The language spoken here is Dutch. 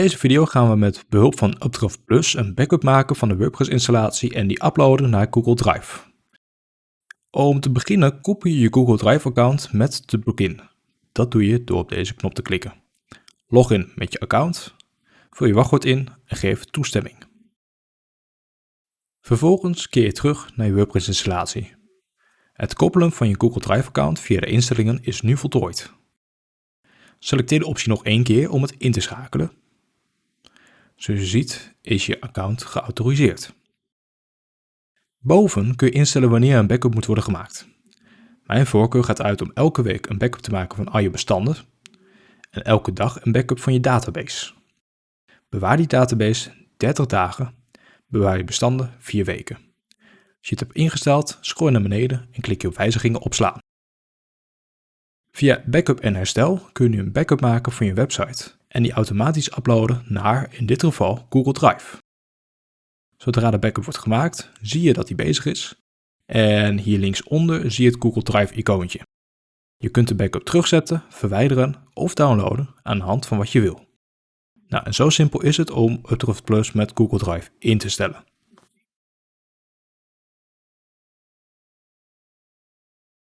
deze video gaan we met behulp van Updraft Plus een backup maken van de WordPress installatie en die uploaden naar Google Drive. Om te beginnen koppel je je Google Drive account met de plugin. Dat doe je door op deze knop te klikken. Log in met je account, vul je wachtwoord in en geef toestemming. Vervolgens keer je terug naar je WordPress installatie. Het koppelen van je Google Drive account via de instellingen is nu voltooid. Selecteer de optie nog één keer om het in te schakelen. Zoals je ziet is je account geautoriseerd. Boven kun je instellen wanneer een backup moet worden gemaakt. Mijn voorkeur gaat uit om elke week een backup te maken van al je bestanden en elke dag een backup van je database. Bewaar die database 30 dagen, bewaar je bestanden 4 weken. Als je het hebt ingesteld, scroll naar beneden en klik je op wijzigingen opslaan. Via Backup en Herstel kun je nu een backup maken van je website en die automatisch uploaden naar, in dit geval, Google Drive. Zodra de backup wordt gemaakt, zie je dat die bezig is. En hier linksonder zie je het Google Drive icoontje. Je kunt de backup terugzetten, verwijderen of downloaden aan de hand van wat je wil. Nou, en zo simpel is het om Updraft Plus met Google Drive in te stellen.